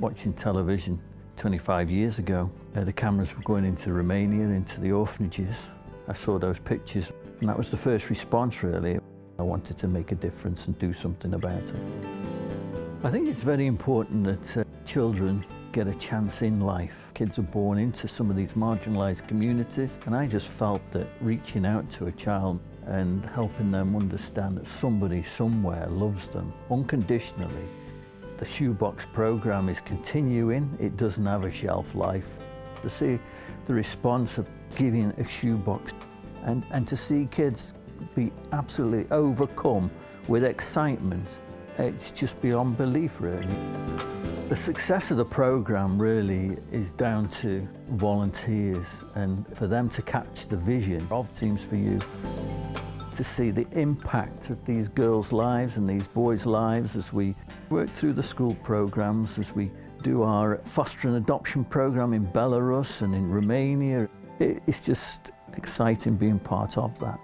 watching television 25 years ago. Uh, the cameras were going into Romania, into the orphanages. I saw those pictures and that was the first response really. I wanted to make a difference and do something about it. I think it's very important that uh, children get a chance in life. Kids are born into some of these marginalised communities and I just felt that reaching out to a child and helping them understand that somebody somewhere loves them unconditionally. The shoebox program is continuing, it doesn't have a shelf life. To see the response of giving a shoebox and, and to see kids be absolutely overcome with excitement, it's just beyond belief really. The success of the programme really is down to volunteers and for them to catch the vision of Teams4U, to see the impact of these girls' lives and these boys' lives as we work through the school programmes, as we do our foster and adoption programme in Belarus and in Romania. It's just exciting being part of that.